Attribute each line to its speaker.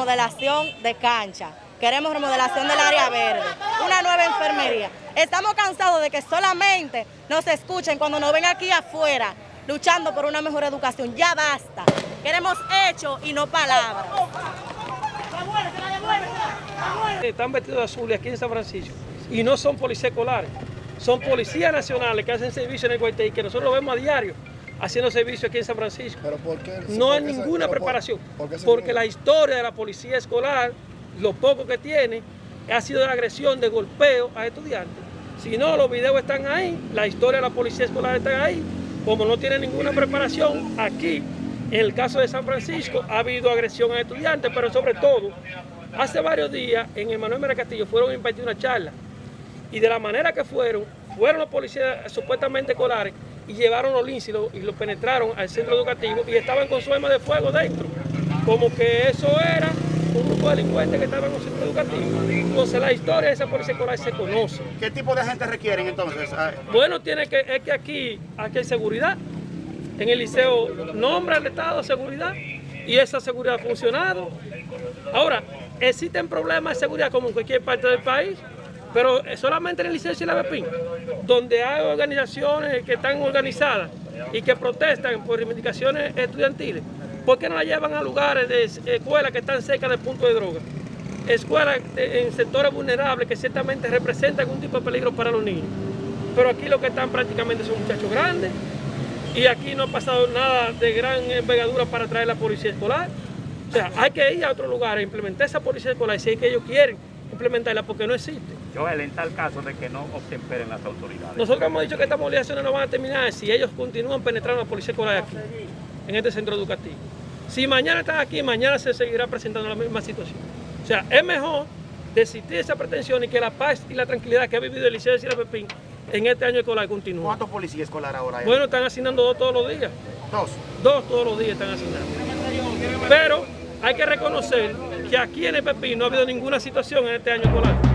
Speaker 1: remodelación de cancha, queremos remodelación del área verde, una nueva enfermería. Estamos cansados de que solamente nos escuchen cuando nos ven aquí afuera luchando por una mejor educación. Ya basta. Queremos hechos y no palabras.
Speaker 2: Están vestidos de azul aquí en San Francisco y no son policías escolares, son policías nacionales que hacen servicio en el Guaití, que nosotros lo vemos a diario haciendo servicio aquí en San Francisco.
Speaker 3: ¿Pero por qué?
Speaker 2: No hay
Speaker 3: ¿Por qué se-
Speaker 2: ninguna preparación,
Speaker 3: por
Speaker 2: porque la historia de la policía escolar, lo poco que tiene, ha sido de agresión, de golpeo a estudiantes. Si no, los videos están ahí, la historia de la policía escolar está ahí. Como no tiene ninguna preparación, aquí, en el caso de San Francisco, ha habido agresión a estudiantes, pero sobre todo, hace varios días en Emanuel Mera Castillo fueron a impartir una charla y de la manera que fueron, fueron los policías supuestamente escolares y llevaron los linces y lo, y lo penetraron al centro educativo y estaban con su arma de fuego dentro. Como que eso era un grupo de delincuentes que estaban en un centro educativo. Entonces la historia de esa policía escolar se conoce.
Speaker 4: ¿Qué tipo de gente requieren entonces? Ah,
Speaker 2: Bueno, tiene que, es que aquí, aquí hay seguridad. En el liceo nombra el Estado de seguridad y esa seguridad ha funcionado. Ahora, existen problemas de seguridad como en cualquier parte del país, pero solamente en el liceo Sila Pepín, donde hay organizaciones que están organizadas y que protestan por reivindicaciones estudiantiles. ¿Por qué no la llevan a lugares de escuelas que están cerca del punto de droga? Escuelas de- en sectores vulnerables que ciertamente representan algún tipo de peligro para los niños. Pero aquí lo que están prácticamente son muchachos grandes y aquí no ha pasado nada de gran envergadura para traer la policía escolar. O sea, hay que ir a otro lugar a implementar esa policía escolar si es que ellos quieren implementarla porque no existe.
Speaker 5: Joel, en tal caso de que no obtemperen las autoridades.
Speaker 2: Nosotros hemos dicho que estas movilizaciones no van a terminar si ellos continúan penetrando la policía escolar aquí, en este centro educativo. Si mañana están aquí, mañana se seguirá presentando la misma situación. O sea, es mejor desistir de esa pretensión y que la paz y la tranquilidad que ha vivido el Liceo de Sierra Pepín en este año escolar continúe.
Speaker 4: ¿Cuántos policías escolares ahora hay?
Speaker 2: Bueno, están asignando dos todos los días.
Speaker 4: Dos.
Speaker 2: Dos todos los días están asignando. Pero hay que reconocer que aquí en el Pepín no ha habido ninguna situación en este año escolar.